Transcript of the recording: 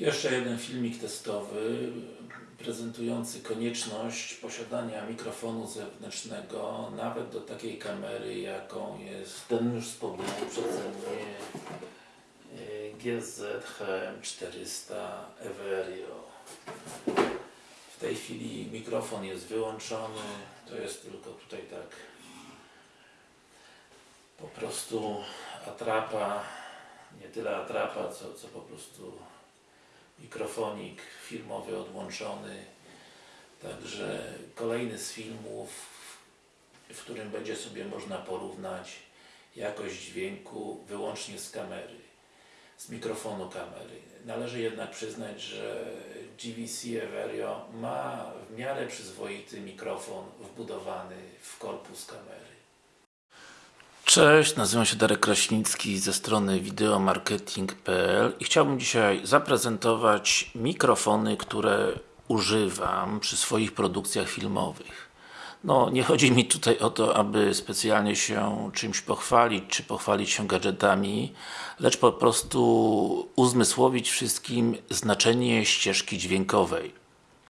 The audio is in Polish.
Jeszcze jeden filmik testowy prezentujący konieczność posiadania mikrofonu zewnętrznego nawet do takiej kamery jaką jest ten już wspomniany przeze mnie e, GZ HM400 Everio. W tej chwili mikrofon jest wyłączony, to jest tylko tutaj tak po prostu atrapa, nie tyle atrapa, co, co po prostu mikrofonik filmowy odłączony. Także kolejny z filmów, w którym będzie sobie można porównać jakość dźwięku wyłącznie z kamery, z mikrofonu kamery. Należy jednak przyznać, że GVC Everio ma w miarę przyzwoity mikrofon wbudowany w korpus kamery. Cześć, nazywam się Darek Kraśnicki ze strony wideomarketing.pl i chciałbym dzisiaj zaprezentować mikrofony, które używam przy swoich produkcjach filmowych. No, nie chodzi mi tutaj o to, aby specjalnie się czymś pochwalić, czy pochwalić się gadżetami, lecz po prostu uzmysłowić wszystkim znaczenie ścieżki dźwiękowej.